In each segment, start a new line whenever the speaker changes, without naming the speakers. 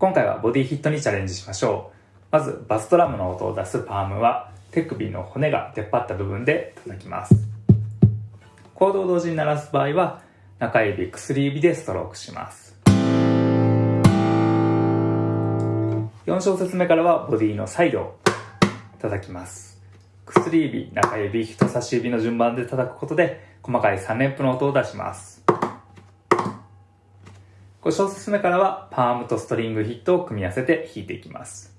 今回はボディヒットにチャレンジしましょう。まず、バストラムの音を出すパームは、手首の骨が出っ張った部分で叩きます。コードを同時に鳴らす場合は、中指、薬指でストロークします。4小節目からはボディのサイドを叩きます。薬指、中指、人差し指の順番で叩くことで細かい3連符の音を出します。5小節目からはパームとストリングヒットを組み合わせて弾いていきます。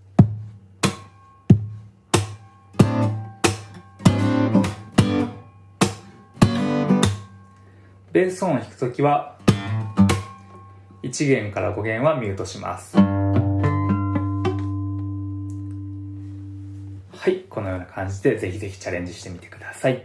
ベース音を弾くときは1弦から5弦はミュートします。はい、このような感じでぜひぜひチャレンジしてみてください。